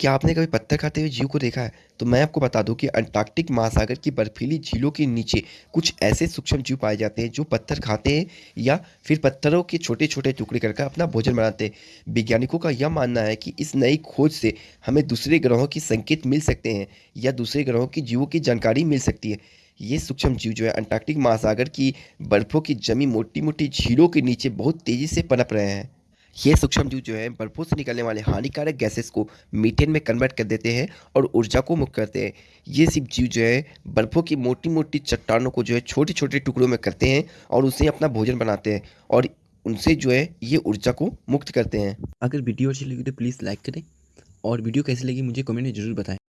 क्या आपने कभी पत्थर खाते हुए जीव को देखा है? तो मैं आपको बता दूँ कि अंटार्कटिक महासागर की बर्फीली झीलों के नीचे कुछ ऐसे सूक्ष्म जीव पाए जाते हैं जो पत्थर खाते हैं या फिर पत्थरों के छोटे छोटे टुकड़े करके अपना भोजन बनाते हैं। वैज्ञानिकों का यह मानना है कि इस नई खोज से हमें दूसरे ग्रहों के संकेत मिल सकते हैं या दूसरे ग्रहों की जीवों की जानकारी मिल सकती है। ये सूक्ष्म जीव जो है, अंटार्कटिक महासागर की बर्फ़ों की जमी मोटी मोटी झीलों के नीचे बहुत तेज़ी से पनप रहे हैं। ये सूक्ष्म जीव जो है बर्फों से निकलने वाले हानिकारक गैसेस को मीथेन में कन्वर्ट कर देते हैं और ऊर्जा को मुक्त करते हैं। ये सब जीव जो है, बर्फों की मोटी मोटी चट्टानों को जो है छोटे छोटे टुकड़ों में करते हैं और उसे अपना भोजन बनाते हैं और उनसे जो है, ये ऊर्जा को मुक्त करते हैं। अगर वीडियो अच्छी लगी तो प्लीज़ लाइक करें और वीडियो कैसी लगी मुझे कमेंट में ज़रूर बताएँ।